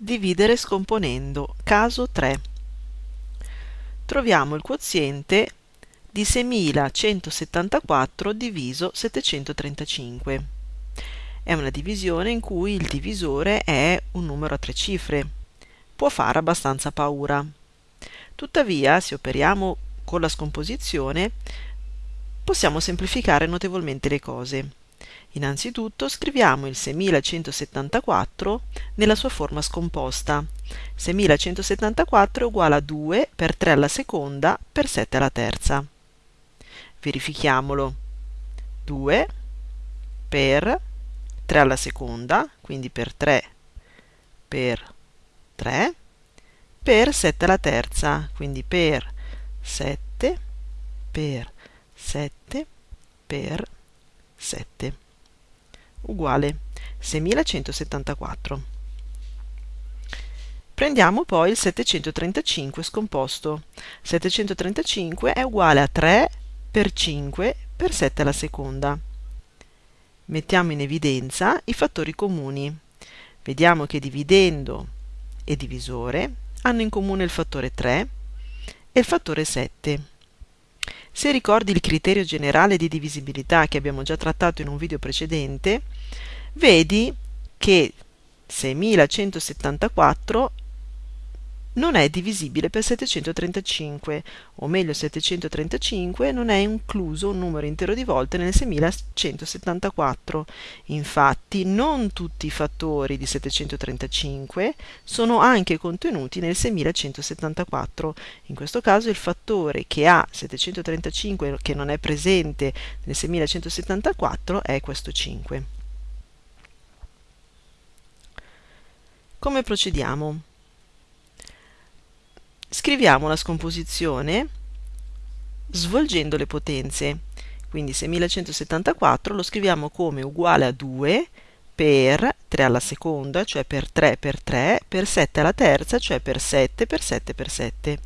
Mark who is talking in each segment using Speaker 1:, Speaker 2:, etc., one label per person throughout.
Speaker 1: Dividere scomponendo. Caso 3. Troviamo il quoziente di 6174 diviso 735. È una divisione in cui il divisore è un numero a tre cifre. Può fare abbastanza paura. Tuttavia, se operiamo con la scomposizione, possiamo semplificare notevolmente le cose. Innanzitutto scriviamo il 6174 nella sua forma scomposta. 6174 è uguale a 2 per 3 alla seconda per 7 alla terza. Verifichiamolo. 2 per 3 alla seconda, quindi per 3 per 3, per 7 alla terza, quindi per 7 per 7 per 7 uguale 6174. Prendiamo poi il 735 scomposto. 735 è uguale a 3 per 5 per 7 alla seconda. Mettiamo in evidenza i fattori comuni. Vediamo che dividendo e divisore hanno in comune il fattore 3 e il fattore 7. Se ricordi il criterio generale di divisibilità che abbiamo già trattato in un video precedente, vedi che 6174 non è divisibile per 735, o meglio 735 non è incluso un numero intero di volte nel 6174. Infatti non tutti i fattori di 735 sono anche contenuti nel 6174. In questo caso il fattore che ha 735 che non è presente nel 6174 è questo 5. Come procediamo? Scriviamo la scomposizione svolgendo le potenze. Quindi 6174 lo scriviamo come uguale a 2 per 3 alla seconda, cioè per 3 per 3, per 7 alla terza, cioè per 7 per 7 per 7.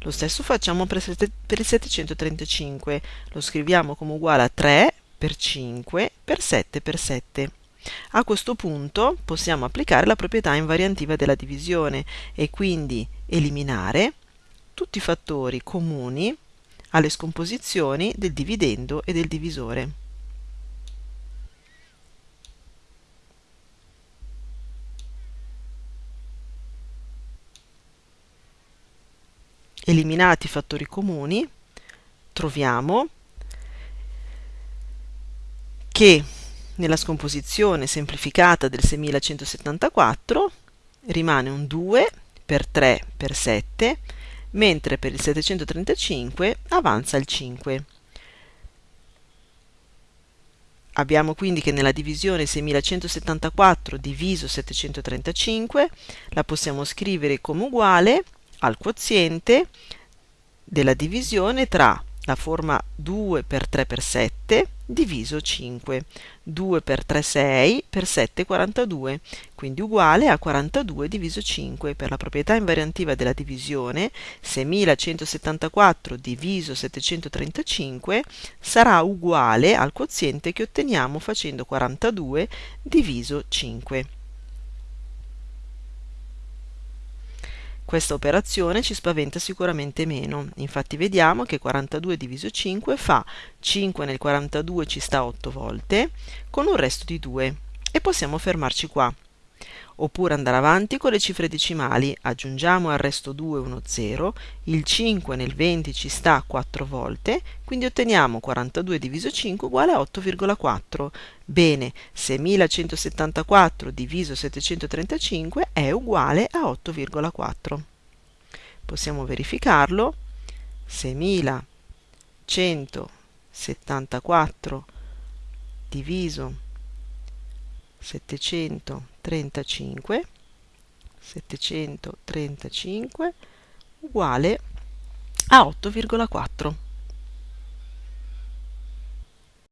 Speaker 1: Lo stesso facciamo per, il 735, lo scriviamo come uguale a 3 per 5 per 7 per 7. A questo punto possiamo applicare la proprietà invariantiva della divisione e quindi eliminare tutti i fattori comuni alle scomposizioni del dividendo e del divisore. Eliminati i fattori comuni, troviamo che nella scomposizione semplificata del 6174 rimane un 2 per 3 per 7, mentre per il 735 avanza il 5. Abbiamo quindi che nella divisione 6174 diviso 735 la possiamo scrivere come uguale al quoziente della divisione tra la forma 2 per 3 per 7 diviso 5. 2 per 3 6 per 7 42, quindi uguale a 42 diviso 5. Per la proprietà invariantiva della divisione 6174 diviso 735 sarà uguale al quoziente che otteniamo facendo 42 diviso 5. Questa operazione ci spaventa sicuramente meno, infatti vediamo che 42 diviso 5 fa 5 nel 42 ci sta 8 volte, con un resto di 2, e possiamo fermarci qua oppure andare avanti con le cifre decimali, aggiungiamo al resto 2 uno 0, il 5 nel 20 ci sta 4 volte, quindi otteniamo 42 diviso 5 uguale a 8,4. Bene, 6174 diviso 735 è uguale a 8,4. Possiamo verificarlo. 6174 diviso 735 735 uguale a 8,4